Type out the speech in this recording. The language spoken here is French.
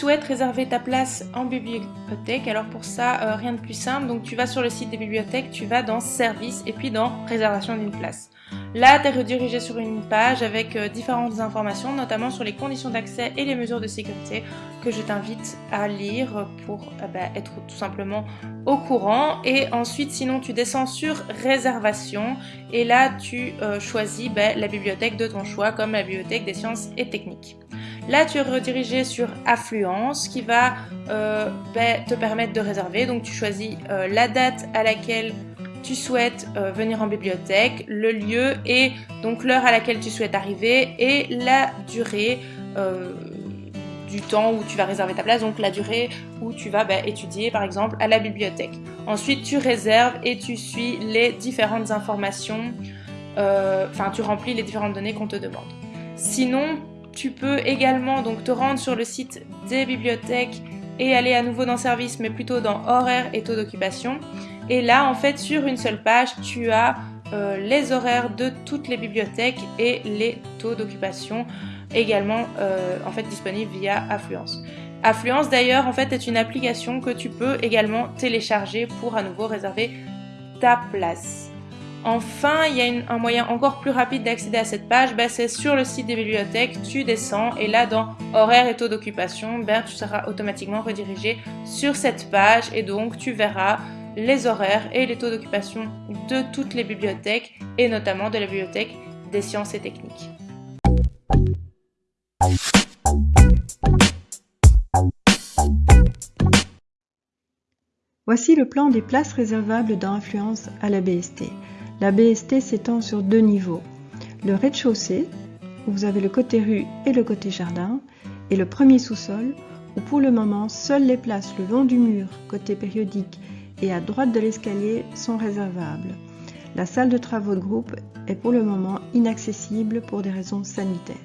souhaites réserver ta place en bibliothèque, alors pour ça, euh, rien de plus simple. Donc tu vas sur le site des bibliothèques, tu vas dans Service et puis dans Réservation d'une place. Là, tu es redirigé sur une page avec euh, différentes informations, notamment sur les conditions d'accès et les mesures de sécurité que je t'invite à lire pour euh, bah, être tout simplement au courant. Et ensuite, sinon, tu descends sur Réservation et là, tu choisis bah, la bibliothèque de ton choix, comme la bibliothèque des sciences et techniques. Là, tu es redirigé sur Affluence qui va euh, ben, te permettre de réserver. Donc, tu choisis euh, la date à laquelle tu souhaites euh, venir en bibliothèque, le lieu et donc l'heure à laquelle tu souhaites arriver et la durée du temps où tu vas réserver ta place, donc la durée où tu vas ben, étudier par exemple à la bibliothèque. Ensuite, tu réserves et tu suis les différentes informations, enfin tu remplis les différentes données qu'on te demande. Sinon, tu peux également donc te rendre sur le site des bibliothèques et aller à nouveau dans service, mais plutôt dans horaires et taux d'occupation. Et là, en fait, sur une seule page, tu as euh, les horaires de toutes les bibliothèques et les taux d'occupation également euh, en fait disponibles via Affluence. Affluence d'ailleurs en fait est une application que tu peux également télécharger pour à nouveau réserver ta place. Enfin, il y a un moyen encore plus rapide d'accéder à cette page, ben, c'est sur le site des bibliothèques, tu descends et là dans horaires et taux d'occupation, ben, tu seras automatiquement redirigé sur cette page et donc tu verras les horaires et les taux d'occupation de toutes les bibliothèques et notamment de la bibliothèque des sciences et techniques. Voici le plan des places réservables dans Influence à la BST. La BST s'étend sur deux niveaux. Le rez-de-chaussée, où vous avez le côté rue et le côté jardin, et le premier sous-sol, où pour le moment seules les places le long du mur, côté périodique, et à droite de l'escalier sont réservables. La salle de travaux de groupe est pour le moment inaccessible pour des raisons sanitaires.